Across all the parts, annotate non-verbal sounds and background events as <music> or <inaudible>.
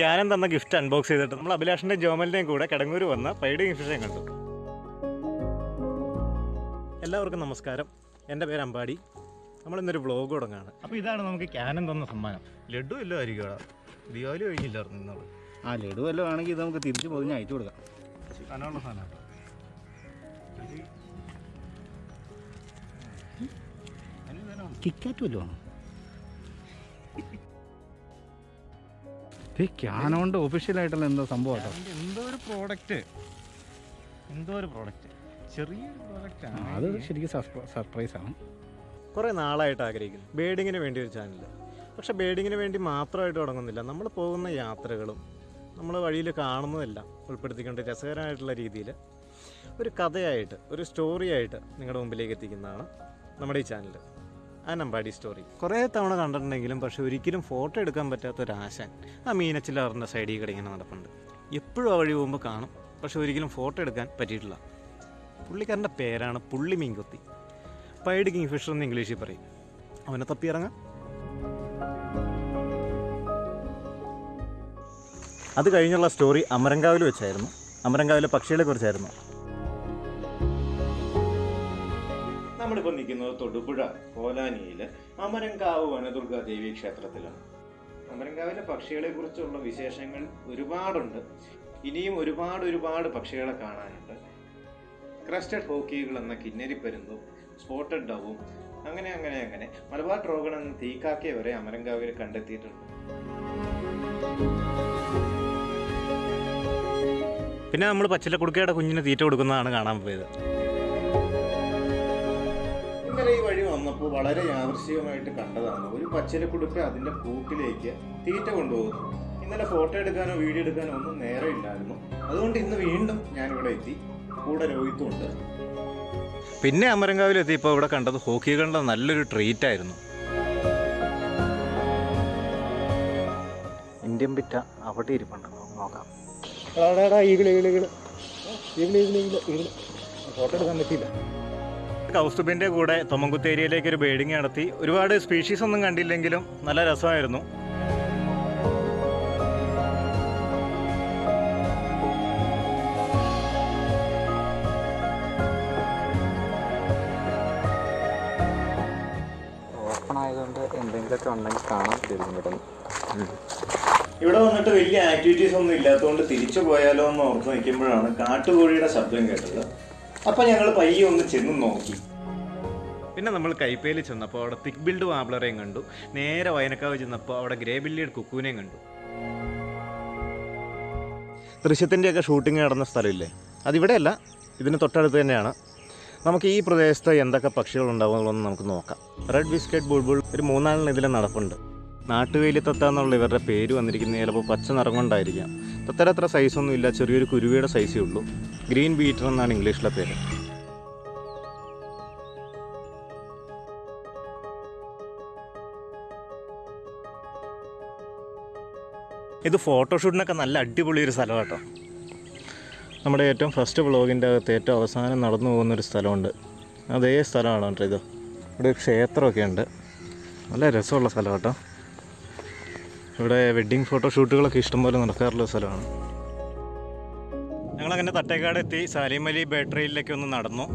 Cannon തന്ന gift unbox ചെയ്തിട്ട് നമ്മൾ അഭിലാഷിന്റെ ജോമലിന്റെയും കൂടെ കിടങ്ങൂർ വന്ന് പൈഡ് ഫിഷേയും കണ്ടു. എല്ലാവർക്കും നമസ്കാരം. എന്റെ പേര് അമ്പാടി. നമ്മൾ ഇന്നൊരു വ്ളോഗ് തുടങ്ങാണ്. അപ്പോൾ ഇതാണ് നമുക്ക് ക്യാനൻ തന്ന സമ്മാനം. ലഡു എല്ലോ ആയിരിക്കും ദീപാവലി കഴിഞ്ഞില്ലായിരുന്നു ഇന്നോട് ആ ലഡു വല്ലതും ആണെങ്കിൽ ഇത് നമുക്ക് തിരിച്ചു പൊതിഞ്ഞ് അയച്ചു കൊടുക്കാം. കനമുള്ള സാധനമാണ് കിക്കാറ്റ് വല്ലതും ആണോ? ഇത് ക്യാനോണ്ട് ഒഫീഷ്യലായിട്ടുള്ള എന്തോ സംഭവം എന്തോ ഒരു പ്രോഡക്റ്റ് എന്തോ ഒരു പ്രോഡക്റ്റ് ചെറിയൊരു പ്രോഡക്റ്റ് ആ, അത് ശരിക്കും സർപ്രൈസ് ആണ്. കുറേ നാളായിട്ട് ആഗ്രഹിക്കുന്നു. ബേഡിങ്ങിന് വേണ്ടി ഒരു ചാനൽ പക്ഷേ ബേഡിങ്ങിന് വേണ്ടി മാത്രമായിട്ട് തുടങ്ങുന്നില്ല. നമ്മൾ പോകുന്ന യാത്രകളും നമ്മൾ വഴിയിൽ കാണുന്നതെല്ലാം ഉൾപ്പെടുത്തിക്കൊണ്ട് രസകരമായിട്ടുള്ള രീതിയിൽ ഒരു കഥയായിട്ട് ഒരു സ്റ്റോറിയായിട്ട് നിങ്ങളുടെ മുമ്പിലേക്ക് എത്തിക്കുന്നതാണ് നമ്മുടെ ഈ ചാനൽ അനമ്പാടി സ്റ്റോറി കുറേ തവണ കണ്ടിട്ടുണ്ടെങ്കിലും പക്ഷെ ഒരിക്കലും ഫോട്ടോ എടുക്കാൻ പറ്റാത്ത ഒരു ആശാൻ ആ മീനച്ചിലാറിന്റെ സൈഡിൽ കൂടെ ഇങ്ങനെ നടപ്പുണ്ട്. എപ്പോഴും ആ വഴി പോകുമ്പോൾ കാണും. പക്ഷെ ഒരിക്കലും ഫോട്ടോ എടുക്കാൻ പറ്റിയിട്ടില്ല. പുള്ളിക്കാരന്റെ പേരാണ് പുള്ളി മീൻകൊത്തി. പൈഡ് കിങ് ഫിഷർ എന്ന് ഇംഗ്ലീഷിൽ പറയും. അവനെ തപ്പി ഇറങ്ങാം. അത് കഴിഞ്ഞുള്ള സ്റ്റോറി അമരങ്കാവിൽ വെച്ചായിരുന്നു. അമരങ്കാവിലെ പക്ഷികളെ കുറിച്ചായിരുന്നു. നമ്മളിപ്പോൾ നിൽക്കുന്നത് തൊടുപുഴ കോലാനിയിൽ അമരങ്കാവ് വനദുർഗ ദേവി ക്ഷേത്രത്തിലാണ്. അമരങ്കാവിലെ പക്ഷികളെ കുറിച്ചുള്ള വിശേഷങ്ങൾ ഒരുപാടുണ്ട്. ഇനിയും ഒരുപാട് ഒരുപാട് പക്ഷികളെ കാണാനുണ്ട്. ക്രസ്റ്റഡ് ഹോക്കികൾ എന്ന കിന്നരിപ്പരുന്തും സ്പോട്ടഡ് ഡവും അങ്ങനെ അങ്ങനെ അങ്ങനെ മലബാർ ട്രോഗൺ എന്ന തീക്കാക്കയെ വരെ അമരങ്കാവിൽ കണ്ടെത്തിയിട്ടുണ്ട്. പിന്നെ നമ്മൾ പച്ചിലക്കുടുക്കയുടെ കുഞ്ഞിന് തീറ്റ കൊടുക്കുന്നതാണ് കാണാൻ പോയത്. ഇന്നലെ ഈ വഴി വന്നപ്പോൾ വളരെ യാദൃശികമായിട്ട് കണ്ടതാണ്. ഒരു പച്ചിലക്കുടുക്ക അതിന്റെ കൂട്ടിലേക്ക് തീറ്റ കൊണ്ടുപോകുന്നു. ഇന്നലെ ഫോട്ടോ എടുക്കാനോ വീഡിയോ എടുക്കാനോ ഒന്നും നേരെ ഇല്ലായിരുന്നു. അതുകൊണ്ട് ഇന്ന് വീണ്ടും ഞാനിവിടെ എത്തി. കൂടെ രോഹിത്തും ഉണ്ട്. പിന്നെ അമരങ്കാവിൽ എത്തിയപ്പോൾ ഇവിടെ കണ്ടത് ഹോക്കി കണ്ട നല്ലൊരു ട്രീറ്റ് ആയിരുന്നു. ഇന്ത്യൻ പിറ്റ അവിടെ ഇരിപ്പുണ്ട്. നോക്കാം. ഫോട്ടോ എടുക്കാൻ പറ്റിയില്ല. കൗസ്തുബിന്റെ കൂടെ തൊമ്മൻകുത്ത് ഏരിയയിലേക്ക് ഒരു ബേഡിങ് നടത്തി. ഒരുപാട് സ്പീഷീസ് ഒന്നും കണ്ടില്ലെങ്കിലും നല്ല രസമായിരുന്നു. ഓപ്പൺ ആയതുകൊണ്ട് എന്തെങ്കിലുമൊക്കെ ഉണ്ടെങ്കിൽ കാണാൻ ഇവിടെ വന്നിട്ട് വലിയ ആക്ടിവിറ്റീസ് ഒന്നും ഇല്ലാത്തതുകൊണ്ട് തിരിച്ചു പോയാലോ എന്ന് ഓർത്ത് നിൽക്കുമ്പോഴാണ് കാട്ടുകോഴിയുടെ ശബ്ദം കേട്ടത്. അപ്പം ഞങ്ങൾ പയ്യെ ഒന്ന് ചെന്ന് നോക്കി. പിന്നെ നമ്മൾ കൈപ്പേലി ചെന്നപ്പോൾ അവിടെ തിക് ബിൽഡ് വാബ്ലറേയും കണ്ടു. നേരെ വയനക്കാവ് ചെന്നപ്പോൾ അവിടെ ഗ്രേ ബില്ലിയുടെ കുക്കൂനെയും കണ്ടു. ദൃശ്യത്തിന്റെയൊക്കെ ഷൂട്ടിംഗ് നടന്ന സ്ഥലമില്ലേ? അതിവിടെയല്ല ഇതിന് തൊട്ടടുത്ത് തന്നെയാണ്. നമുക്ക് ഈ പ്രദേശത്ത് എന്തൊക്കെ പക്ഷികൾ ഉണ്ടാവുമെന്നുള്ളതൊന്ന് നമുക്ക് നോക്കാം. റെഡ് ബിസ്ക്കറ്റ് ബുൾബുൾ ഒരു മൂന്നാളിന് ഇതിൽ നടപ്പുണ്ട്. നാട്ടുവേലി തത്ത എന്നുള്ള ഇവരുടെ പേര് വന്നിരിക്കുന്നത് ചിലപ്പോൾ പച്ച നിറം കൊണ്ടായിരിക്കാം തത്തര അത്ര സൈസൊന്നും ഇല്ല ചെറിയൊരു കുരുവിയുടെ സൈസേ ഉള്ളൂ. ഗ്രീൻ ബീറ്റർ എന്നാണ് ഇംഗ്ലീഷിലെ പേര്. ഇത് ഫോട്ടോഷൂട്ടിനൊക്കെ നല്ല അടിപൊളി ഒരു സ്ഥലം കേട്ടോ നമ്മുടെ ഏറ്റവും ഫസ്റ്റ് വ്ളോഗിന്റെ അകത്ത് ഏറ്റവും അവസാനം നടന്നു പോകുന്നൊരു സ്ഥലമുണ്ട്. അതേ സ്ഥലമാണ് കേട്ടോ ഇത്? ഇവിടെ ക്ഷേത്രമൊക്കെ ഉണ്ട്. നല്ല രസമുള്ള സ്ഥലം കേട്ടോ ഇവിടെ വെഡ്ഡിങ് ഫോട്ടോഷൂട്ടുകളൊക്കെ ഇഷ്ടംപോലെ നടക്കാറുള്ള സ്ഥലമാണ്. ഞങ്ങളങ്ങനെ തട്ടേക്കാട് എത്തി. സാലിമലി ബാറ്ററിയിലേക്ക് ഒന്ന് നടന്നു.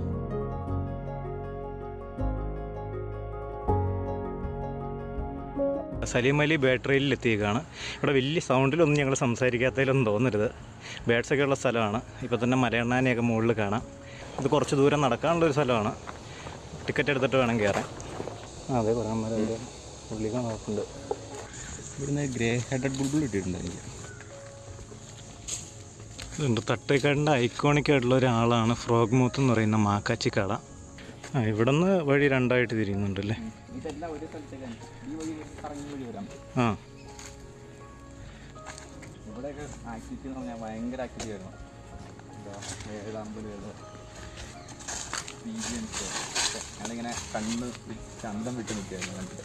സലീം അലി ബാറ്ററിയിൽ എത്തിയേക്കാണ്. ഇവിടെ വലിയ സൗണ്ടിലൊന്നും ഞങ്ങൾ സംസാരിക്കാത്തതിലൊന്നും തോന്നരുത്. ബേഡ്സൊക്കെ ഉള്ള സ്ഥലമാണ്. ഇപ്പോൾ തന്നെ മലയണ്ണാനെയൊക്കെ മുകളിൽ കാണാം. ഇത് കുറച്ച് ദൂരം നടക്കാനുള്ള ഒരു സ്ഥലമാണ്. ടിക്കറ്റ് എടുത്തിട്ട് വേണം കയറാൻ അതെ അതിന്റെ ഉള്ളിൽ നോക്കുന്നുണ്ട് ഇവിടുന്ന് ഗ്രേ ഹെഡഡ് ബുൾബുൾ ഇട്ടിട്ടുണ്ട് എനിക്ക് ഇതുണ്ട് തട്ടേക്കാടിന്റെ ഐക്കോണിക് ആയിട്ടുള്ള ഒരാളാണ് ഫ്രോഗ് മൂത്ത് എന്ന് പറയുന്ന മാക്കാച്ചി കട. ആ ഇവിടെ നിന്ന് വഴി രണ്ടായിട്ട് തിരിയുന്നുണ്ടല്ലേ ആ. ഇവിടെയൊക്കെ ആക്ടിവിറ്റി എന്ന് പറഞ്ഞാൽ ഭയങ്കര ആക്ടിവിറ്റി ആയിരുന്നു എന്താ ഏഴാമ്പൽ ഞാനിങ്ങനെ കണ്ണ് ചന്തം വിട്ട് നിൽക്കുകയായിരുന്നു കണ്ടിട്ട്.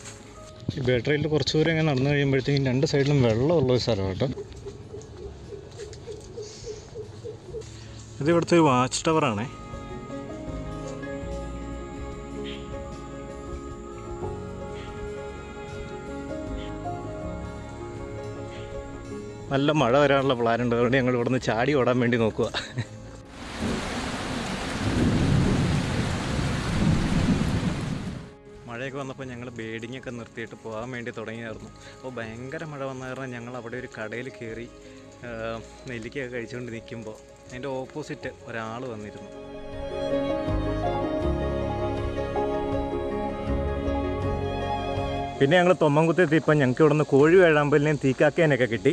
ഈ ബാറ്ററിയിൽ കുറച്ച് ദൂരം ഇങ്ങനെ നടന്നു കഴിയുമ്പോഴത്തേക്കും രണ്ട് സൈഡിലും വെള്ളമുള്ള ഒരു സ്ഥലമാണ് കേട്ടോ ഇത് ഇവിടുത്തെ ഒരു വാച്ച് ടവറാണേ. നല്ല മഴ വരാനുള്ള പ്ലാൻ ഉണ്ട്. അതുകൊണ്ട് ഞങ്ങൾ ഇവിടുന്ന് ചാടി ഓടാൻ വേണ്ടി നോക്കുക വന്നപ്പോൾ ഞങ്ങൾ ബേഡിങ്ങൊക്കെ നിർത്തിയിട്ട് പോകാൻ വേണ്ടി തുടങ്ങിയായിരുന്നു. അപ്പോൾ ഭയങ്കര മഴ വന്ന കാരണം ഞങ്ങൾ അവിടെ ഒരു കടയിൽ കയറി നെല്ലിക്കയൊക്കെ കഴിച്ചുകൊണ്ട് നിൽക്കുമ്പോൾ അതിന്റെ ഓപ്പോസിറ്റ് ഒരാൾ വന്നിരുന്നു. പിന്നെ ഞങ്ങൾ തൊമ്മൻകുത്തി എത്തിയപ്പോൾ ഞങ്ങൾക്ക് ഇവിടുന്ന് കോഴി വേഴാമ്പലിനെയും തീക്കാക്കേനൊക്കെ കിട്ടി.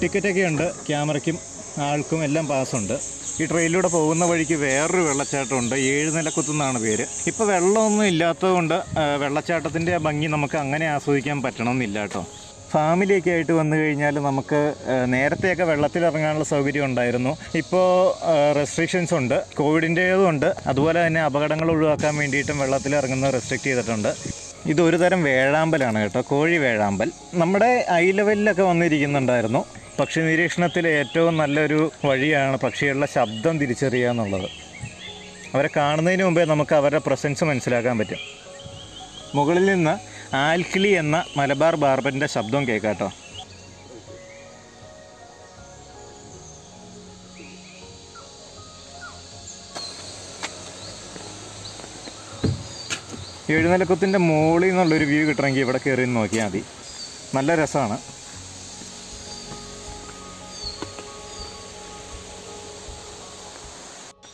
ടിക്കറ്റൊക്കെ ഉണ്ട് ക്യാമറയ്ക്കും ആൾക്കും എല്ലാം പാസ്സുണ്ട് ഈ ട്രെയിനിലൂടെ പോകുന്ന വഴിക്ക് വേറൊരു വെള്ളച്ചാട്ടമുണ്ട്. ഏഴ് നിലക്കുത്തുന്നാണ് പേര്. ഇപ്പോൾ വെള്ളമൊന്നും ഇല്ലാത്തതുകൊണ്ട് വെള്ളച്ചാട്ടത്തിന്റെ ഭംഗി നമുക്ക് അങ്ങനെ ആസ്വദിക്കാൻ പറ്റണമെന്നില്ല കേട്ടോ. ഫാമിലിയൊക്കെ ആയിട്ട് വന്നു കഴിഞ്ഞാൽ നമുക്ക് നേരത്തെയൊക്കെ വെള്ളത്തിൽ ഇറങ്ങാനുള്ള സൗകര്യം ഉണ്ടായിരുന്നു. ഇപ്പോൾ റെസ്ട്രിക്ഷൻസ് ഉണ്ട്. കോവിഡിന്റേതും ഉണ്ട്. അതുപോലെ തന്നെ അപകടങ്ങൾ ഒഴിവാക്കാൻ വേണ്ടിയിട്ടും വെള്ളത്തിൽ ഇറങ്ങുന്നത് റെസ്ട്രിക്റ്റ് ചെയ്തിട്ടുണ്ട്. ഇതൊരു തരം വേഴാമ്പലാണ് കേട്ടോ. കോഴി വേഴാമ്പൽ. നമ്മുടെ ഐ ലെവലിലൊക്കെ വന്നിരിക്കുന്നുണ്ടായിരുന്നു. പക്ഷി നിരീക്ഷണത്തിൽ ഏറ്റവും നല്ലൊരു വഴിയാണ് പക്ഷികളുടെ ശബ്ദം തിരിച്ചറിയുക എന്നുള്ളത്. അവരെ കാണുന്നതിന് മുമ്പേ നമുക്ക് അവരുടെ പ്രസൻസ് മനസ്സിലാക്കാൻ പറ്റും. മുകളിൽ നിന്ന് ആൽക്കിളി എന്ന മലബാർ ബാർബറിന്റെ ശബ്ദം കേൾക്കാട്ടോ എഴുന്നലക്കത്തിന്റെ മുകളിൽ നിന്നുള്ളൊരു വ്യൂ കിട്ടണമെങ്കിൽ ഇവിടെ കയറി നോക്കിയാൽ മതി. നല്ല രസമാണ്.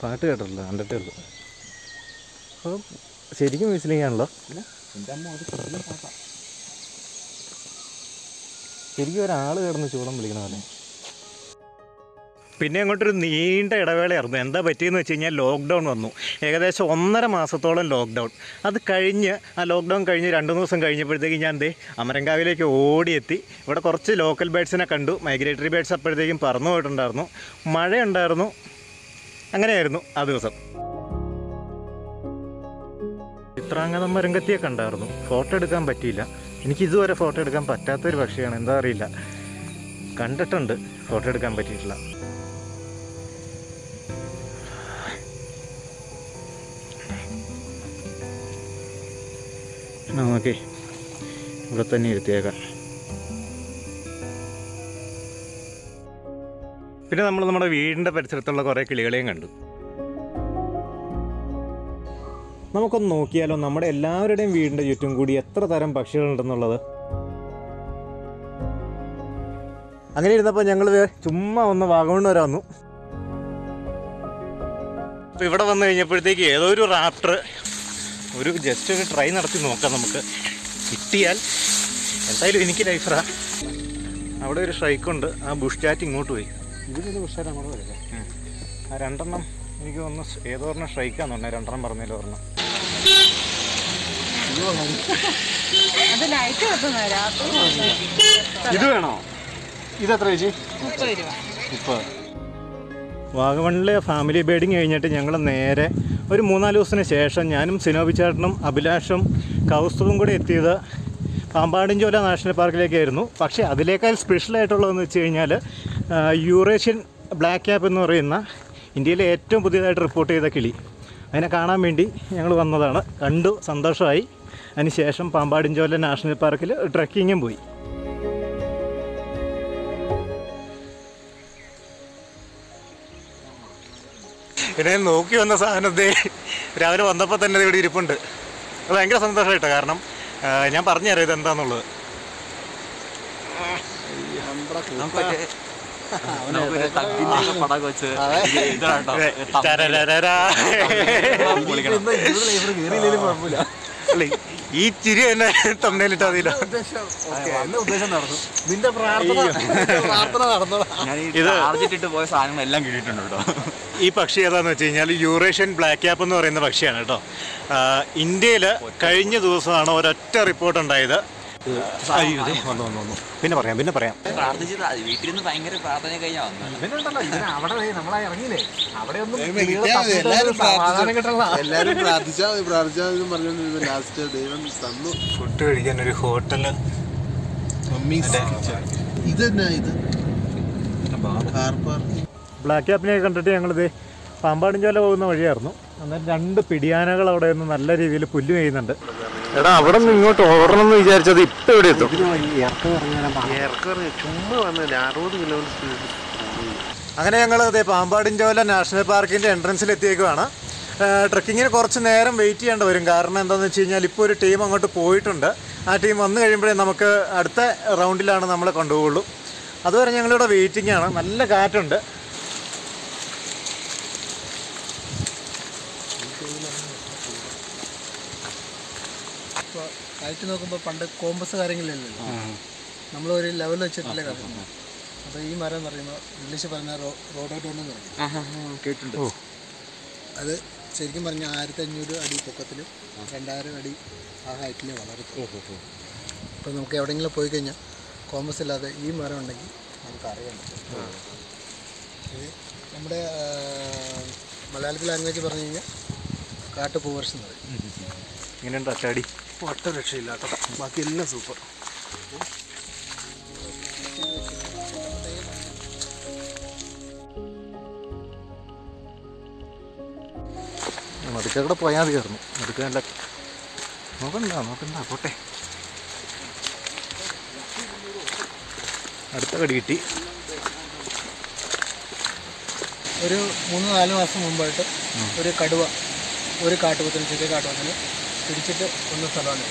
പാട്ട് കേട്ടല്ലോ കണ്ടിട്ടേ ഉള്ളൂ. അപ്പം ശരിക്കും പാട്ടാ. ശരിക്കും ഒരാൾ കിടന്ന് ചൂടം വിളിക്കണ പോലെ. പിന്നെ അങ്ങോട്ടൊരു നീണ്ട ഇടവേളയായിരുന്നു. എന്താ പറ്റിയെന്ന് വെച്ച് കഴിഞ്ഞാൽ ലോക്ക്ഡൗൺ വന്നു. ഏകദേശം ഒന്നര മാസത്തോളം ലോക്ക്ഡൗൺ അത് കഴിഞ്ഞ് ആ ലോക്ക്ഡൗൺ കഴിഞ്ഞ് രണ്ട് മൂന്ന് ദിവസം കഴിഞ്ഞപ്പോഴത്തേക്കും ഞാൻ എന്തേ അമരങ്കാവിലേക്ക് ഓടിയെത്തി. ഇവിടെ കുറച്ച് ലോക്കൽ ബേഡ്സിനെ കണ്ടു. മൈഗ്രേറ്ററി ബേഡ്സ് അപ്പോഴത്തേക്കും പറന്നു പോയിട്ടുണ്ടായിരുന്നു. മഴയുണ്ടായിരുന്നു. അങ്ങനെയായിരുന്നു ആ ദിവസം. ചിത്രാംഗതം രംഗത്തിയെ കണ്ടായിരുന്നു. ഫോട്ടോ എടുക്കാൻ പറ്റിയില്ല. എനിക്ക് ഇതുവരെ ഫോട്ടോ എടുക്കാൻ പറ്റാത്തൊരു പക്ഷിയാണ്. എന്താ അറിയില്ല. കണ്ടിട്ടുണ്ട്. ഫോട്ടോ എടുക്കാൻ പറ്റിയിട്ടില്ല. ഓക്കെ ഇവിടെ തന്നെ ഇരുത്തിയേക്കാം. പിന്നെ നമ്മൾ നമ്മുടെ വീടിന്റെ പരിസരത്തുള്ള കുറേ കിളികളെയും കണ്ടു. നമുക്കൊന്ന് നോക്കിയാലോ നമ്മുടെ എല്ലാവരുടെയും വീടിന്റെ ചുറ്റും കൂടി എത്ര തരം പക്ഷികളുണ്ടെന്നുള്ളത്. അങ്ങനെ ഇരുന്നപ്പോൾ ഞങ്ങൾ ചുമ്മാ ഒന്ന് വാഗമണ് വരെ വന്നു. ഇവിടെ വന്നു കഴിഞ്ഞപ്പോഴത്തേക്ക് ഏതോ ഒരു റാപ്റ്റർ ഒരു ജസ്റ്റ് ഒരു ട്രൈ നടത്തി നോക്കാം നമുക്ക്. കിട്ടിയാൽ എന്തായാലും എനിക്ക് ലൈഫറാ. അവിടെ ഒരു സ്ട്രൈക്കുണ്ട് ആ ബുഷ് ചാറ്റ് ഇങ്ങോട്ട് പോയി. ഇതിലൊരു ബുഷ് കൂടെ വരില്ല ആ രണ്ടെണ്ണം എനിക്ക് ഒന്ന് ഏതോ ഒരെണ്ണം സ്ട്രൈക്കാന്ന് പറഞ്ഞത് രണ്ടെണ്ണം പറഞ്ഞതിൽ ഒരെണ്ണം. ഇത് വേണോ? ഇത് എത്ര ചേച്ചി? മുപ്പത് വാഗമണിലെ ഫാമിലി ബേഡിങ് കഴിഞ്ഞിട്ട് ഞങ്ങൾ നേരെ ഒരു മൂന്നാൽ ദിവസത്തിന് ശേഷം ഞാനും സിനോബി ചേട്ടനും അഭിലാഷും കൗസ്തുവും കൂടെ എത്തിയത് പാമ്പാടിഞ്ചോല നാഷണൽ പാർക്കിലേക്കായിരുന്നു. പക്ഷേ അതിലേക്കാൾ സ്പെഷ്യലായിട്ടുള്ളതെന്ന് വെച്ച് കഴിഞ്ഞാൽ യൂറേഷ്യൻ ബ്ലാക്ക് ക്യാപ്പ് എന്ന് പറയുന്ന ഇന്ത്യയിലെ ഏറ്റവും പുതിയതായിട്ട് റിപ്പോർട്ട് ചെയ്ത കിളി. അതിനെ കാണാൻ വേണ്ടി ഞങ്ങൾ വന്നതാണ്. കണ്ടു സന്തോഷമായി. അതിനുശേഷം പാമ്പാടിഞ്ചോല നാഷണൽ പാർക്കിൽ ട്രക്കിങ്ങും പോയി. പിന്നെ നോക്കി വന്ന സാധനത്തെ രാവിലെ വന്നപ്പോൾ തന്നെ ഇത് ഇവിടെ ഇരിപ്പുണ്ട്. അത് ഭയങ്കര സന്തോഷമായിട്ടോ കാരണം ഞാൻ പറഞ്ഞുതരാം ഇത് എന്താന്നുള്ളത് നമുക്കൊരു തക്കിന്റെ ഒക്കെ പടം വെച്ച്. അല്ല ഈ ചിരി തന്നെ തമ്മിലിട്ടാ നടന്നു. നിന്റെ പ്രാർത്ഥന ഇട്ടിട്ട് പോയ സാധനങ്ങളെല്ലാം കിട്ടിയിട്ടുണ്ട് കേട്ടോ. ഈ പക്ഷി ഏതാന്ന് വെച്ച് കഴിഞ്ഞാൽ യൂറേഷ്യൻ ബ്ലാക്ക് ക്യാപ്പ് എന്ന് പറയുന്ന പക്ഷിയാണ് കേട്ടോ. ഇന്ത്യയിൽ കഴിഞ്ഞ ദിവസമാണ് ഒരൊറ്റ റിപ്പോർട്ട് ഉണ്ടായത്. അയ്യോ, ദേ വന്നു വന്നു വന്നു പിന്നെ പറയാം പിന്നെ പറയാം. പ്രാർത്ഥിച്ചത് വീട്ടിൽ ഭയങ്കര പ്രാർത്ഥന ഇതിന് അവിടെ ദേ നമ്മളാ ഇറങ്ങിയില്ലേ? അവിടെ ഒന്നും എല്ലാവരും പ്രാർത്ഥിച്ചാൽ മതി പ്രാർത്ഥിച്ചാൽ മതി പറഞ്ഞോണ്ടിരുന്നു ലാസ്റ്റ് ദൈവം തന്നു. ഫുഡ് കഴിക്കാൻ ഒരു ഹോട്ടൽ. ഇത്? ബ്ലാക്ക് ക്യാപ്പിനെ കണ്ടിട്ട് ഞങ്ങളിത് പാമ്പാടിഞ്ചോല പോകുന്ന വഴിയായിരുന്നു. അന്നേരം രണ്ട് പിടിയാനകൾ അവിടെ നിന്ന് നല്ല രീതിയിൽ പുല്ല് ചെയ്യുന്നുണ്ട് എടാ അവിടെ നിന്ന് ഇങ്ങോട്ട് ഓടണം എന്ന് വിചാരിച്ചത് ഇപ്പൊ എവിടെ എത്തും. ചുമ്മാ വന്നില്ല അറുപത് കിലോമീറ്റർ സ്പീഡ് അങ്ങനെ ഞങ്ങൾ അതെ പാമ്പാടിഞ്ചോല നാഷണൽ പാർക്കിന്റെ എൻട്രൻസിൽ എത്തിയേക്കുവാണ്. ട്രക്കിങ്ങിന് കുറച്ച് നേരം വെയിറ്റ് ചെയ്യേണ്ടി വരും. കാരണം എന്താണെന്ന് വെച്ച് കഴിഞ്ഞാൽ ഇപ്പോൾ ഒരു ടീം അങ്ങോട്ട് പോയിട്ടുണ്ട്. ആ ടീം വന്നു കഴിയുമ്പോഴേ നമുക്ക് അടുത്ത റൗണ്ടിലാണ് നമ്മളെ കൊണ്ടുപോകുള്ളൂ അതുവരെ ഞങ്ങളിവിടെ വെയിറ്റിംഗ് ആണ്. നല്ല കാറ്റുണ്ട്. ഇപ്പോൾ നോക്കുമ്പോൾ പണ്ട് കോമ്പസ് കാര്യങ്ങളില്ലല്ലോ. ഒരു ലെവൽ വെച്ചിട്ടല്ലേ കളിക്കുന്നത് അപ്പോൾ ഈ മരം എന്ന് പറയുമ്പോൾ ഇംഗ്ലീഷ് പറഞ്ഞ റോഡോട്ട് കൊണ്ടെന്ന് എന്ന് പറയും. കേട്ടിട്ടുണ്ട്. അത് ശരിക്കും പറഞ്ഞാൽ ആയിരത്തി അഞ്ഞൂറ് അടി പൊക്കത്തിലും രണ്ടായിരം അടി ആ ഹൈറ്റിൽ വളർത്തും അപ്പോൾ നമുക്ക് എവിടെയെങ്കിലും പോയി കഴിഞ്ഞാൽ കോമ്പസ് ഇല്ലാതെ ഈ മരം ഉണ്ടെങ്കിൽ നമുക്ക് അറിയാൻ പറ്റും. ഇത് നമ്മുടെ മലയാളത്തിൽ ലാംഗ്വേജ് പറഞ്ഞു കഴിഞ്ഞാൽ കാട്ടുപൂവർഷം എന്ന് പറയും. ഇങ്ങനെയുണ്ട് അച്ചാടി ഒട്ട രക്ഷയില്ല കേട്ടോ ബാക്കി എല്ലാം സൂപ്പർ. നടുക്ക കൂടെ പോയാൽ മതി കയറുന്നു നടുക്ക നല്ല നോക്കണ്ട നോക്കണ്ട പോട്ടെ. അടുത്ത കടി കിട്ടി. ഒരു മൂന്ന് നാല് മാസം മുമ്പായിട്ട് ഒരു കടുവ ഒരു കാട്ടുപത്തിന് ചെറിയ കാട്ടുപത്തിന് പിടിച്ചിട്ട് കൊന്ന സ്ഥലമാണ്.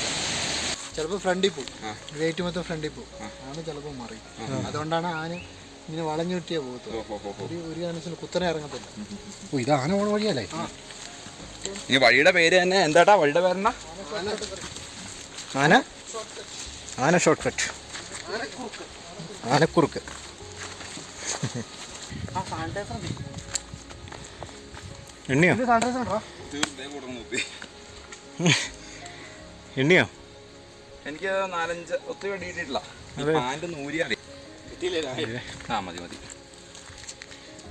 ചിലപ്പോൾ ഫ്രണ്ടിൽ പോകും. വെയിറ്റ് മൊത്തം ഫ്രണ്ടിൽ പോകും. ആന ചിലപ്പോൾ മറി. അതുകൊണ്ടാണ് ആന ഇങ്ങനെ വളഞ്ഞു കിട്ടിയ പോകത്തുള്ളൂ ഒരു ഒരു കാരണത്തിൽ കുത്തനെ ഇറങ്ങത്തില്ല. ഓ ഇത് ആന പോണ വഴിയല്ലേ? ഈ വഴിയുടെ പേര് തന്നെ എന്താട്ടാ? വഴിയുടെ പേരെന്നാ? ആന? ആന ഷോർട്ട് കട്ട് ആനക്കുറുക്ക് എണ്ണിയോ? <laughs> എണ്ണിയോ? എനിക്ക് നാലഞ്ച് ഒത്തിരി വടി കിട്ടിയിട്ടില്ല പാന്റ് നൂരിയാണ് ആ മതി മതി.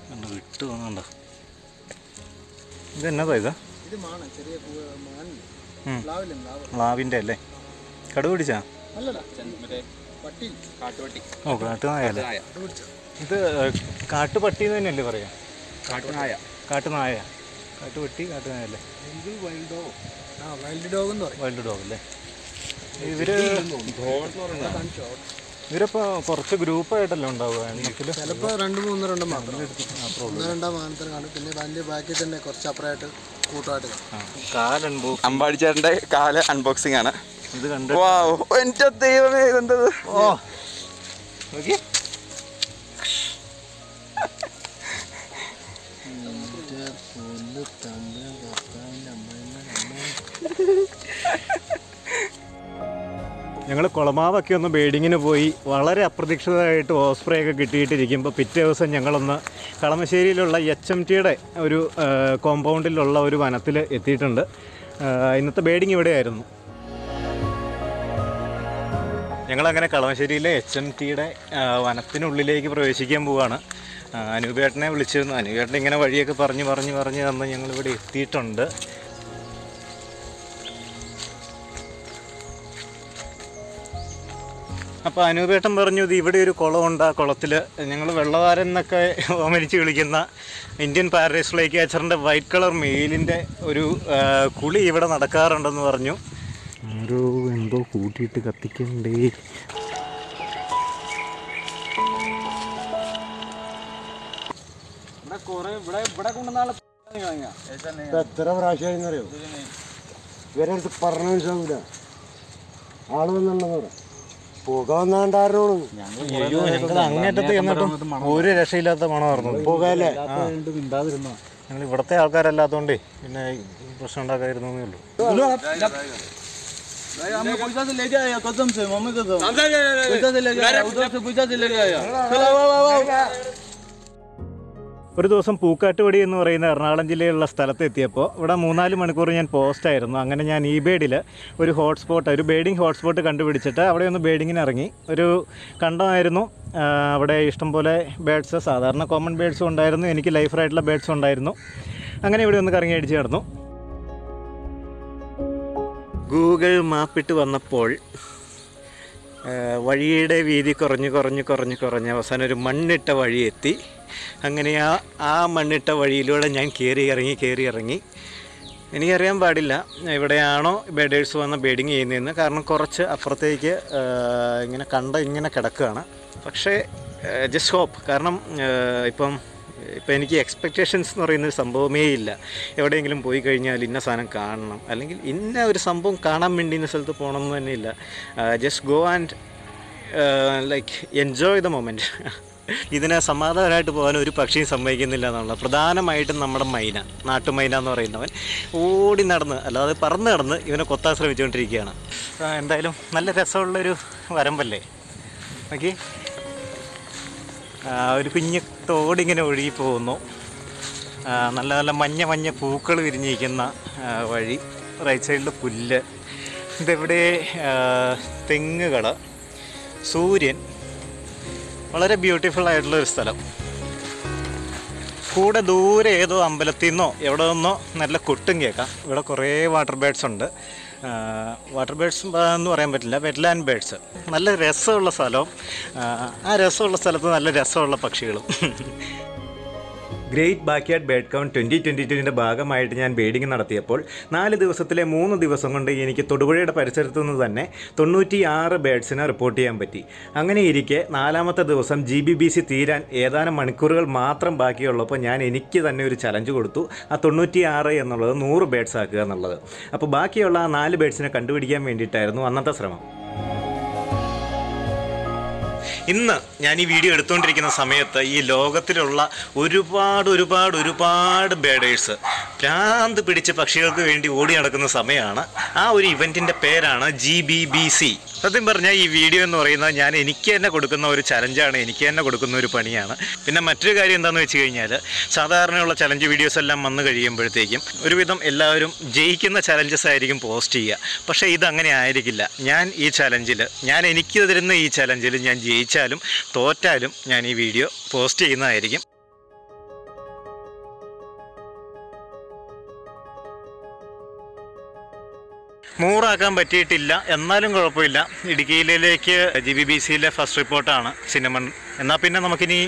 കണ്ടോ വിട്ട് തോന്നുന്നുണ്ടോ ഇത് എന്നതാ ഇതാ? ഇത് മാണ ചെറിയ അല്ലേ? കടു പിടിച്ചാ? ഓ കാട്ടുനായല്ലേ നായ ഇത് കാട്ടുപട്ടി എന്ന് തന്നെയല്ലേ പറയാ? കാട്ടുനായ. കാട്ടുനായ. കാട്ടുപട്ടി കാട്ടുനായല്ലേ വൈൽഡ്? ഡോഗ് എന്ന് പറയും. വൈൽഡ് ഡോഗ് അല്ലേ? ഇവർ ഇവരപ്പോ കുറച്ച് ഗ്രൂപ്പായിട്ടല്ലേ ഉണ്ടാവുക? ചിലപ്പോൾ രണ്ട് മൂന്ന് രണ്ടും മാത്രം. ഒന്ന് രണ്ടാം മാനത്തിന് കാണും. പിന്നെ വലിയ ബാക്കി തന്നെ കുറച്ച് അപ്പുറമായിട്ട് കൂട്ടമായിട്ട് കാണും. അമ്പാടിച്ചേട്ടന്റെ കാൽ അൺബോക്സിംഗ് ആണ്. ഇത് കണ്ടു എന്റെ ദൈവമേ ഇതെന്തത്? ഓ നോക്കി ഞങ്ങൾ കുളമാവൊക്കെ ഒന്ന് ബേഡിങ്ങിന് പോയി വളരെ അപ്രതീക്ഷിതമായിട്ട് ഓസ്പ്രേ ഒക്കെ കിട്ടിയിട്ടിരിക്കുമ്പോൾ പിറ്റേ ദിവസം ഞങ്ങളൊന്ന് കളമശ്ശേരിയിലുള്ള എച്ച് എം ടിയുടെ ഒരു കോമ്പൗണ്ടിലുള്ള ഒരു വനത്തിൽ എത്തിയിട്ടുണ്ട്. ഇന്നത്തെ ബേഡിങ് ഇവിടെയായിരുന്നു. ഞങ്ങളങ്ങനെ കളമശ്ശേരിയിലെ എച്ച് എം ടിയുടെ വനത്തിനുള്ളിലേക്ക് പ്രവേശിക്കാൻ പോവാണ്. അനുപേട്ടനെ വിളിച്ചിരുന്നു. അനുപേട്ടൻ ഇങ്ങനെ വഴിയൊക്കെ പറഞ്ഞ് പറഞ്ഞ് പറഞ്ഞ് തന്ന് ഞങ്ങളിവിടെ എത്തിയിട്ടുണ്ട്. അപ്പോൾ അനൂപേട്ടൻ പറഞ്ഞു ഇത് ഇവിടെ ഒരു കുളമുണ്ട് ആ കുളത്തിൽ ഞങ്ങൾ വെള്ളവാരൻ എന്നൊക്കെ ഓമനിച്ച് വിളിക്കുന്ന ഇന്ത്യൻ പാരഡൈസ് ഫ്ലൈ ക്യാച്ചറിന്റെ വൈറ്റ് കളർ മെയിലിന്റെ ഒരു കുളി ഇവിടെ നടക്കാറുണ്ടെന്ന് പറഞ്ഞു. ആരോ എന്തോ കൂട്ടിയിട്ട് കത്തിക്കണ്ടേ എത്ര പ്രാവശ്യം അറിയോ ഇവരെ അടുത്ത് പറഞ്ഞ മനസ്സിലാവൂല. ആൾ വന്നുണ്ടെന്ന് പറ. പുക വന്നാണ്ടായിരുന്നു അയ്യോ ഞങ്ങൾ അങ്ങേറ്റത്ത് ചെന്നിട്ടും ഒരു രക്ഷയില്ലാത്ത മണമായിരുന്നു. പുകയല്ലേ? ഞങ്ങൾ ഇവിടുത്തെ ആൾക്കാരല്ലാത്തോണ്ടേ പിന്നെ പ്രശ്നം ഉണ്ടാക്കായിരുന്നു ഉള്ളൂ. ഒരു ദിവസം പൂക്കാട്ടുപടി എന്ന് പറയുന്ന എറണാകുളം ജില്ലയിലുള്ള സ്ഥലത്തെത്തിയപ്പോൾ ഇവിടെ മൂന്നാൽ മണിക്കൂർ ഞാൻ പോസ്റ്റായിരുന്നു അങ്ങനെ ഞാൻ ഈ ബേഡിൽ ഒരു ഹോട്ട്സ്പോട്ട് ഒരു ബേഡിങ് ഹോട്ട്സ്പോട്ട് കണ്ടുപിടിച്ചിട്ട് അവിടെ ഒന്ന് ബേഡിങ്ങിന് ഇറങ്ങി. ഒരു കണ്ടമായിരുന്നു അവിടെ ഇഷ്ടംപോലെ ബേഡ്സ് സാധാരണ കോമൺ ബേഡ്സും ഉണ്ടായിരുന്നു എനിക്ക് ലൈഫറായിട്ടുള്ള ബേഡ്സും ഉണ്ടായിരുന്നു. അങ്ങനെ ഇവിടെ ഒന്ന് കറങ്ങി അടിച്ച് കിടന്നു ഗൂഗിൾ മാപ്പിട്ട് വന്നപ്പോൾ വഴിയുടെ വീതി കുറഞ്ഞ് കുറഞ്ഞ് കുറഞ്ഞ് കുറഞ്ഞ് അവസാനം ഒരു മണ്ണിട്ട വഴി എത്തി. അങ്ങനെ ആ ആ മണ്ണിട്ട വഴിയിലൂടെ ഞാൻ കയറി ഇറങ്ങി കയറി ഇറങ്ങി. എനിക്കറിയാൻ പാടില്ല എവിടെയാണോ ബേഡേഴ്സ് വന്ന് ബേഡിങ് ചെയ്യുന്നതെന്ന്. കാരണം കുറച്ച് അപ്പുറത്തേക്ക് ഇങ്ങനെ കണ്ട ഇങ്ങനെ കിടക്കുകയാണ്. പക്ഷേ ജസ്റ്റ് ഹോപ്പ് കാരണം ഇപ്പം ഇപ്പം എനിക്ക് എക്സ്പെക്റ്റേഷൻസ് എന്ന് പറയുന്ന ഒരു സംഭവമേ ഇല്ല. എവിടെയെങ്കിലും പോയി കഴിഞ്ഞാൽ ഇന്ന സാധനം കാണണം. അല്ലെങ്കിൽ ഇന്ന ഒരു സംഭവം കാണാൻ വേണ്ടി ഇന്ന സ്ഥലത്ത് പോകണം എന്ന് തന്നെ ഇല്ല. Just go and like enjoy the moment ഇതിനെ സമാധാനമായിട്ട് പോകാൻ ഒരു പക്ഷിയും സമ്മതിക്കുന്നില്ല എന്നുള്ളത്. പ്രധാനമായിട്ടും നമ്മുടെ മൈന നാട്ടുമൈന എന്ന് പറയുന്നവൻ ഓടി നടന്ന് അല്ലാതെ പറന്ന് നടന്ന് ഇവനെ കൊത്താൻ ശ്രമിച്ചുകൊണ്ടിരിക്കുകയാണ്. എന്തായാലും നല്ല രസമുള്ളൊരു വരമ്പല്ലേ? ഓക്കെ ഒരു കുഞ്ഞു തോടിങ്ങനെ ഒഴുകി പോകുന്നു നല്ല നല്ല മഞ്ഞ മഞ്ഞ പൂക്കൾ വിരിഞ്ഞിരിക്കുന്ന വഴി. റൈറ്റ് സൈഡിൽ പുല്ല്. ഇതെവിടെ തെങ്ങുകൾ സൂര്യൻ. വളരെ ബ്യൂട്ടിഫുൾ ആയിട്ടുള്ള ഒരു സ്ഥലം. കൂടെ ദൂരെ ഏതോ അമ്പലത്തിൽ നിന്നോ എവിടെ നിന്നോ നല്ല കൊട്ടും കേൾക്കാം. ഇവിടെ കുറേ വാട്ടർ ബേഡ്സ് ഉണ്ട്. വാട്ടർ ബേഡ്സ് എന്ന് പറയാൻ പറ്റില്ല വെറ്റ്ലാൻഡ് ബേഡ്സ് നല്ല രസമുള്ള സ്ഥലവും ആ, ആ രസമുള്ള സ്ഥലത്ത് നല്ല രസമുള്ള പക്ഷികളും. Great backyard bird count twenty twenty ടുവിന്റെ ഭാഗമായിട്ട് ഞാൻ ബേഡിങ് നടത്തിയപ്പോൾ നാല് ദിവസത്തിലെ മൂന്ന് ദിവസം കൊണ്ട് എനിക്ക് തൊടുപുഴയുടെ പരിസരത്തു നിന്ന് തന്നെ തൊണ്ണൂറ്റി ആറ് ബേഡ്സിനെ റിപ്പോർട്ട് ചെയ്യാൻ പറ്റി. അങ്ങനെ ഇരിക്കെ നാലാമത്തെ ദിവസം ജി ബി ബി സി തീരാൻ ഏതാനും മണിക്കൂറുകൾ മാത്രം ബാക്കിയുള്ളപ്പോൾ ഞാൻ എനിക്ക് തന്നെ ഒരു ചലഞ്ച് കൊടുത്തു. ആ തൊണ്ണൂറ്റി ആറ് എന്നുള്ളത് നൂറ് ബേഡ്സ് ആക്കുക എന്നുള്ളത്. അപ്പോൾ ബാക്കിയുള്ള ആ നാല് ബേഡ്സിനെ കണ്ടുപിടിക്കാൻ വേണ്ടിയിട്ടായിരുന്നു അന്നത്തെ ശ്രമം. ഇന്ന് ഞാൻ ഈ വീഡിയോ എടുത്തുകൊണ്ടിരിക്കുന്ന സമയത്ത് ഈ ലോകത്തിലുള്ള ഒരുപാട് ഒരുപാട് ഒരുപാട് ബേഡേഴ്സ് ഭ്രാന്ത് പിടിച്ച് പക്ഷികൾക്ക് വേണ്ടി ഓടി നടക്കുന്ന സമയമാണ്. ആ ഒരു ഇവന്റിന്റെ പേരാണ് ജി ബി ബി സി സത്യം പറഞ്ഞാൽ ഈ വീഡിയോ എന്ന് പറയുന്നത് ഞാൻ എനിക്ക് തന്നെ കൊടുക്കുന്ന ഒരു ചലഞ്ചാണ് എനിക്ക് തന്നെ കൊടുക്കുന്ന ഒരു പണിയാണ്. പിന്നെ മറ്റൊരു കാര്യം എന്താണെന്ന് വെച്ച് കഴിഞ്ഞാൽ സാധാരണയുള്ള ചലഞ്ച് വീഡിയോസ് എല്ലാം വന്നു കഴിയുമ്പോഴത്തേക്കും ഒരുവിധം എല്ലാവരും ജയിക്കുന്ന ചലഞ്ചസ് ആയിരിക്കും പോസ്റ്റ് ചെയ്യുക. പക്ഷേ ഇതങ്ങനെ ആയിരിക്കില്ല. ഞാൻ ഈ ചലഞ്ചിൽ ഞാൻ എനിക്ക് തരുന്ന ഈ ചലഞ്ചിൽ ഞാൻ ജയിച്ചാലും തോറ്റാലും ഞാൻ ഈ വീഡിയോ പോസ്റ്റ് ചെയ്യുന്നതായിരിക്കും. നൂറാക്കാൻ പറ്റിയിട്ടില്ല. എന്നാലും കുഴപ്പമില്ല. ഇടുക്കിയിലേക്ക് ജി ബി ബി സിയിലെ ഫസ്റ്റ് റിപ്പോർട്ടാണ് സിനിമൺ എന്നാൽ പിന്നെ നമുക്കിനി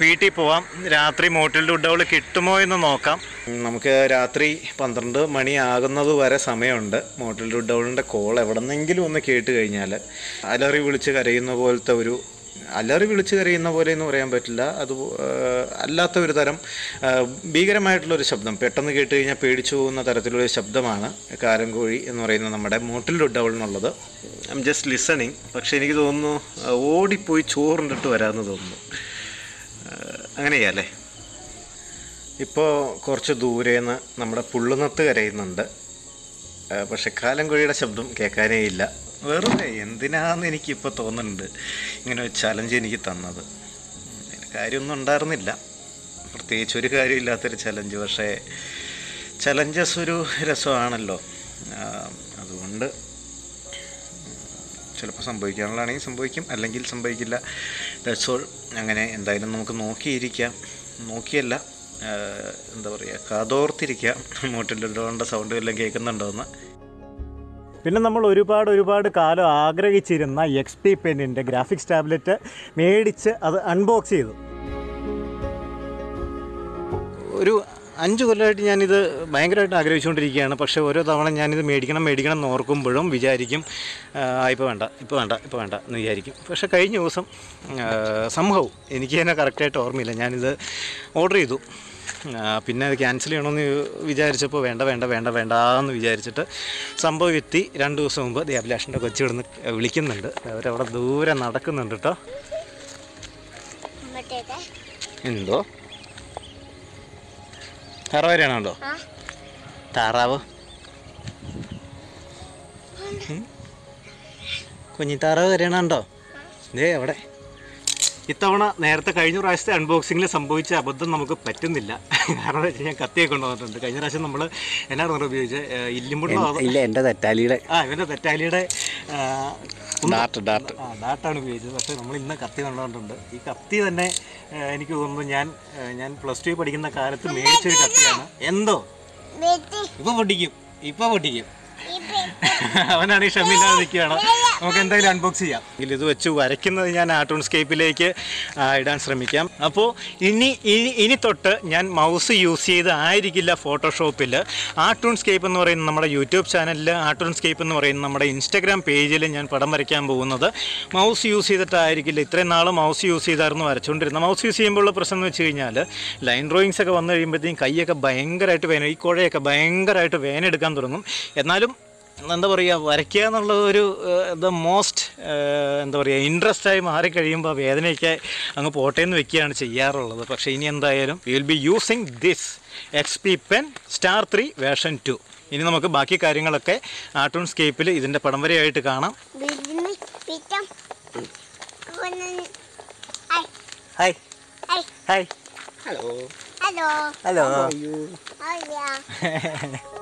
വീട്ടിൽ പോവാം. രാത്രി മോട്ടിൽ ഡുഡൗൾ കിട്ടുമോ എന്ന് നോക്കാം. നമുക്ക് രാത്രി പന്ത്രണ്ട് മണി ആകുന്നത് വരെ സമയമുണ്ട്. മോട്ടിൽ ഡുഡൗളിന്റെ കോൾ എവിടെന്നെങ്കിലും ഒന്ന് കേട്ട് കഴിഞ്ഞാൽ അലറി വിളിച്ച് കരയുന്ന പോലത്തെ ഒരു അലറി വിളിച്ചു കരയുന്ന പോലെ എന്ന് പറയാൻ പറ്റില്ല. അത് അല്ലാത്ത ഒരു തരം ഭീകരമായിട്ടുള്ളൊരു ശബ്ദം. പെട്ടെന്ന് കേട്ട് കഴിഞ്ഞാൽ പേടിച്ചു പോകുന്ന തരത്തിലുള്ള ശബ്ദമാണ് കാരൻകോഴി എന്ന് പറയുന്ന നമ്മുടെ മോട്ടിൽ ഡൗൺ എന്നുള്ളത്. ഐ എം ജസ്റ്റ് ലിസണിങ് പക്ഷേ എനിക്ക് തോന്നുന്നു ഓടിപ്പോയി ചോറുണ്ടിട്ട് വരാമെന്ന് തോന്നുന്നു. അങ്ങനെയല്ലേ ഇപ്പോൾ കുറച്ച് ദൂരേന്ന് നമ്മുടെ പുള്ളുന്നത്ത് കരയുന്നുണ്ട്. പക്ഷെ കാലംകോഴിയുടെ ശബ്ദം കേൾക്കാനേ ഇല്ല. വെറുതെ എന്തിനാന്ന് എനിക്കിപ്പോൾ തോന്നുന്നുണ്ട്. ഇങ്ങനെ ഒരു ചലഞ്ച് എനിക്ക് തന്നത്. കാര്യമൊന്നും ഉണ്ടായിരുന്നില്ല. പ്രത്യേകിച്ച് ഒരു കാര്യമില്ലാത്തൊരു ചലഞ്ച് പക്ഷേ ചലഞ്ചസ് ഒരു രസമാണല്ലോ. അതുകൊണ്ട് ചിലപ്പോൾ സംഭവിക്കാനുള്ളതാണെങ്കിൽ സംഭവിക്കും. അല്ലെങ്കിൽ സംഭവിക്കില്ല. ദാറ്റ്സ് ഓൾ അങ്ങനെ എന്തായാലും നമുക്ക് നോക്കിയിരിക്കാം. നോക്കിയല്ല. എന്താ പറയുക കാതോർത്തിരിക്കുക മോട്ടിലിടേണ്ട സൗണ്ട് എല്ലാം കേൾക്കുന്നുണ്ടോ എന്ന് പിന്നെ നമ്മൾ ഒരുപാട് ഒരുപാട് കാലം ആഗ്രഹിച്ചിരുന്ന എക്സ് പി പെന്നിന്റെ ഗ്രാഫിക്സ് ടാബ്ലറ്റ് മേടിച്ച് അത് അൺബോക്സ് ചെയ്തു. ഒരു അഞ്ച് കൊല്ലമായിട്ട് ഞാനിത് ഭയങ്കരമായിട്ട് ആഗ്രഹിച്ചുകൊണ്ടിരിക്കുകയാണ്. പക്ഷേ ഓരോ തവണ ഞാനിത് മേടിക്കണം മേടിക്കണം എന്ന് ഓർക്കുമ്പോഴും വിചാരിക്കും ഇപ്പോൾ വേണ്ട ഇപ്പോൾ വേണ്ട ഇപ്പോൾ വേണ്ട എന്ന് വിചാരിക്കും. പക്ഷേ കഴിഞ്ഞ ദിവസം സംഭവം എനിക്ക് തന്നെ കറക്റ്റായിട്ട് ഓർമ്മയില്ല. ഞാനിത് ഓർഡർ ചെയ്തു. പിന്നെ അത് ക്യാൻസൽ ചെയ്യണമെന്ന് വിചാരിച്ചപ്പോൾ വേണ്ട വേണ്ട വേണ്ട വേണ്ട എന്ന് വിചാരിച്ചിട്ട് സംഭവം എത്തി രണ്ട് ദിവസം മുമ്പ് ദേ അഭിലാഷിന്റെ കൊച്ചു ഇവിടുന്ന് വിളിക്കുന്നുണ്ട്. അവരവിടെ ദൂരെ നടക്കുന്നുണ്ട് കേട്ടോ എന്തോ? താറാവ് വരെയാണോ താറാവ്. ഉം. കുഞ്ഞി താറാവ് വരണോ ദേ അവിടെ. ഇത്തവണ നേരത്തെ കഴിഞ്ഞ പ്രാവശ്യത്തെ അൺബോക്സിങ്ങിൽ സംഭവിച്ച അബദ്ധം നമുക്ക് പറ്റുന്നില്ല. കാരണം എന്താ വെച്ചാൽ ഞാൻ കത്തിയൊക്കെ കൊണ്ടുവന്നിട്ടുണ്ട്. കഴിഞ്ഞ പ്രാവശ്യം നമ്മൾ എന്നാ പറഞ്ഞത് ഉപയോഗിച്ചത് ഇല്ലിമ്പുണ്ടോ ഇല്ല എന്റെ തെറ്റാലിയുടെ ആ ഇവന്റെ തെറ്റാലിയുടെ ഡാർട്ട് ആ ഡാട്ടാണ് ഉപയോഗിച്ചത്. പക്ഷേ നമ്മൾ ഇന്ന് കത്തി കൊണ്ടുവന്നിട്ടുണ്ട്. ഈ കത്തി തന്നെ എനിക്ക് തോന്നുന്നു ഞാൻ ഞാൻ പ്ലസ് ടു പഠിക്കുന്ന കാലത്ത് മേടിച്ചൊരു കത്തിയാണ്. എന്തോ? ഇപ്പൊ പൊട്ടിക്കും. ഇപ്പൊ പൊട്ടിക്കും. <laughs> അവനാണ് ഈ ക്ഷമയില്ലാതെ നിൽക്കുകയാണ്. നമുക്ക് എന്തായാലും അൺബോക്സ് ചെയ്യാം. ഇത് വെച്ച് വരയ്ക്കുന്നത് ഞാൻ ആർട്ടൂൺ സ്കേപ്പിലേക്ക് ഇടാൻ ശ്രമിക്കാം. അപ്പോൾ ഇനി ഇനി ഇനി തൊട്ട് ഞാൻ മൗസ് യൂസ് ചെയ്ത് ആയിരിക്കില്ല ഫോട്ടോഷോപ്പിൽ ആർട്ടൂൺ സ്കേപ്പ് എന്ന് പറയുന്ന നമ്മുടെ യൂട്യൂബ് ചാനലിൽ ആർട്ടൂൺ സ്കേപ്പ് എന്ന് പറയുന്ന നമ്മുടെ ഇൻസ്റ്റഗ്രാം പേജിൽ ഞാൻ പടം വരയ്ക്കാൻ പോകുന്നത്. മൗസ് യൂസ് ചെയ്തിട്ടായിരിക്കില്ല. ഇത്രയും നാൾ മൗസ് യൂസ് ചെയ്തായിരുന്നു വരച്ചുകൊണ്ടിരുന്നത്. മൗസ് യൂസ് ചെയ്യുമ്പോഴുള്ള പ്രശ്നം എന്ന് വെച്ച് കഴിഞ്ഞാൽ ലൈൻ ഡ്രോയിങ്സ് ഒക്കെ വന്നു കഴിയുമ്പോഴത്തേക്കും കൈയൊക്കെ ഭയങ്കരമായിട്ട് വേന ഈ കുഴയൊക്കെ ഭയങ്കരമായിട്ട് വേനെടുക്കാൻ തുടങ്ങും. എന്നാലും എന്താ പറയുക വരയ്ക്കുക എന്നുള്ളത് ഒരു ദ മോസ്റ്റ് എന്താ പറയുക ഇൻട്രസ്റ്റ് ആയി മാറിക്കഴിയുമ്പോൾ വേദനയൊക്കെ അങ്ങ് പോട്ടേന്ന് വെക്കുകയാണ് ചെയ്യാറുള്ളത്. പക്ഷേ ഇനി എന്തായാലും will be using this X P pen star three version two ഇനി നമുക്ക് ബാക്കി കാര്യങ്ങളൊക്കെ ആർട്ടൂൺ സ്കേപ്പിൽ ഇതിന്റെ പടം വരെയായിട്ട് കാണാം. Hello hello hello hi. Hi. Hello. Hello yeah. <laughs>